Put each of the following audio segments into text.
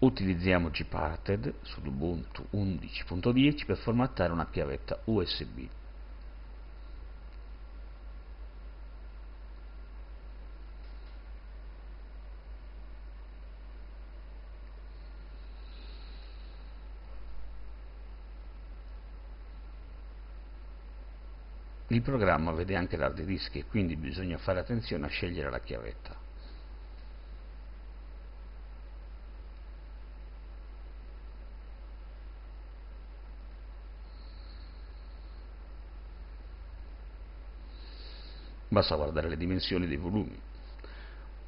Utilizziamo Gparted sull'Ubuntu 11.10 per formattare una chiavetta USB. Il programma vede anche l'hard disk e quindi bisogna fare attenzione a scegliere la chiavetta. Basta guardare le dimensioni dei volumi.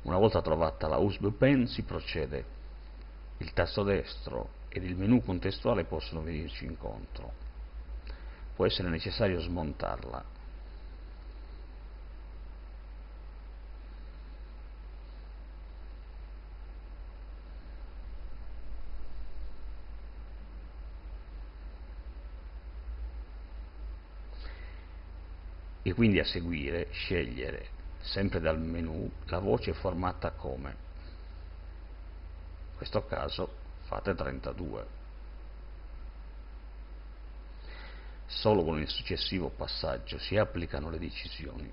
Una volta trovata la USB pen si procede. Il tasto destro ed il menu contestuale possono venirci incontro. Può essere necessario smontarla e quindi a seguire scegliere sempre dal menu la voce formata come? In questo caso fate 32 solo con il successivo passaggio si applicano le decisioni